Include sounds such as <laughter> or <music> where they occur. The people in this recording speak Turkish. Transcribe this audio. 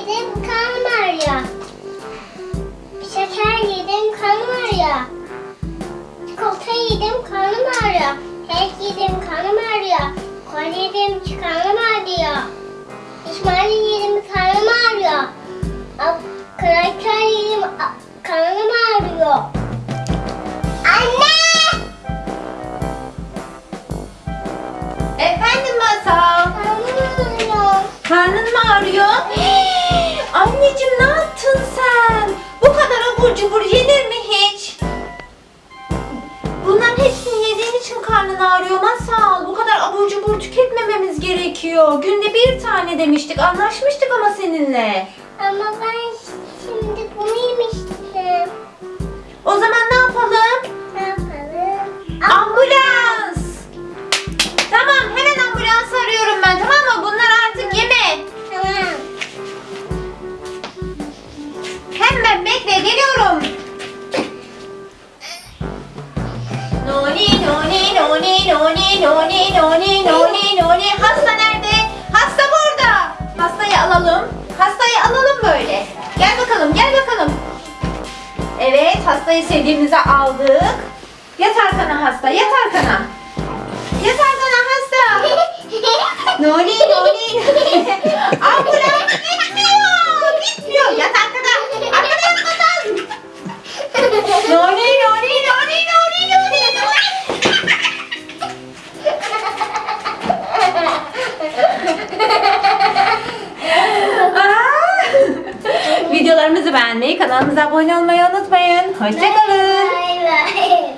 yedim karnım ağrıyor. Şeker yedim karnım ağrıyor. Çikolata yedim karnım ağrıyor. Kek yedim karnım ağrıyor. Kol yedim karnım ağrıyor. İsmail yedim karnım ağrıyor. Kraker yedim karnım ağrıyor. Anne! Efendim Masal. Karnım ağrıyor. Karnın mı ağrıyor? <laughs> Anneciğim ne yaptın sen? Bu kadar abur cubur yenir mi hiç? Bunların hepsini yediğin için karnın ağrıyor Masal. Bu kadar abur cubur tüketmememiz gerekiyor. Günde bir tane demiştik. Anlaşmıştık ama seninle. Ama ben şimdi bunu bekle geliyorum. Noni noni noni noni noni noni noni noni hasta nerede? Hasta burada. Hastayı alalım. Hastayı alalım böyle. Gel bakalım gel bakalım. Evet hastayı sevdiğimize aldık. Yat arkana hasta yat arkana. Yat arkana hasta. <laughs> Noni noni. Beğenmeyi, kanalımıza abone olmayı unutmayın. Hoşçakalın. Bay bay.